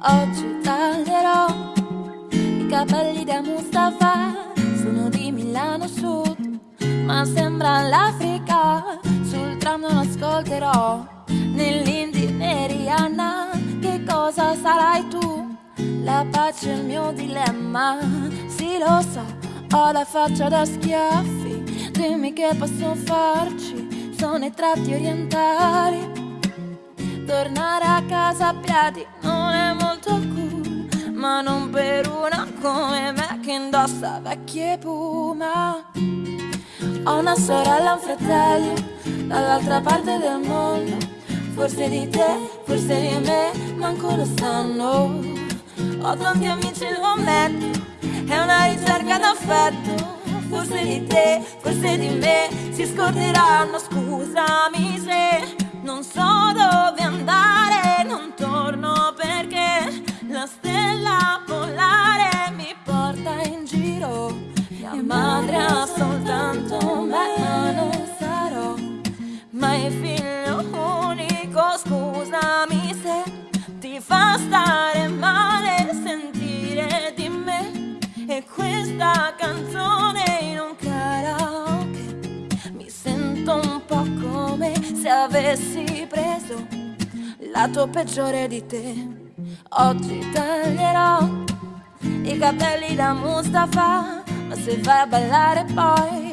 Oggi taglierò i capelli da Mustafa, sono di Milano Sud, ma sembra l'Africa. Sul tram non ascolterò Rihanna, che cosa sarai tu? La pace è il mio dilemma, sì lo so, ho la faccia da schiaffi, dimmi che posso farci, sono i tratti orientali. Tornare a casa a piedi non per una come me che indossa vecchie puma. Ho una sorella, un fratello, dall'altra parte del mondo, forse di te, forse di me, manco lo sanno. Ho tanti amici, lo ammetto, è una ricerca d'affetto. Forse di te, forse di me, si scorderanno, scusami se non so dove andare, figlio unico. Scusami se ti fa stare male sentire di me. E questa canzone in un karaoke mi sento un po' come se avessi preso lato peggiore di te. Oggi taglierò i capelli da Mustafa, ma se vai a ballare poi,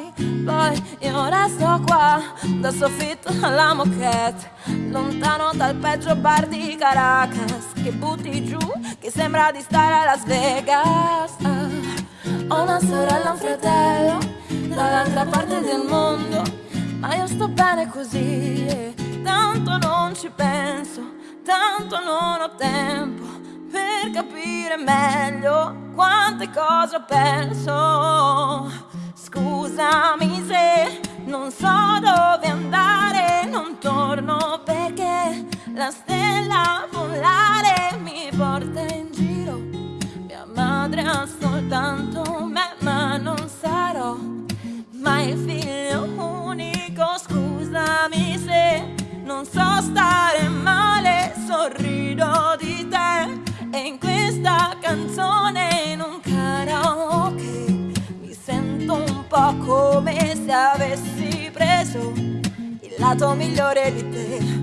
poi io resto qua, dal soffitto alla moquette, lontano dal peggio bar di Caracas, che butti giù, che sembra di stare a Las Vegas. Ah, ho una sorella, un fratello, dall'altra parte del mondo ma io sto bene così e tanto non ci penso, tanto non ho tempo per capire meglio quante cose ho perso. Scusami se non so dove andare, non torno perché la stella polare mi porta in giro. Mia madre ha soltanto me, ma non sarò mai il se avessi preso il lato migliore di te.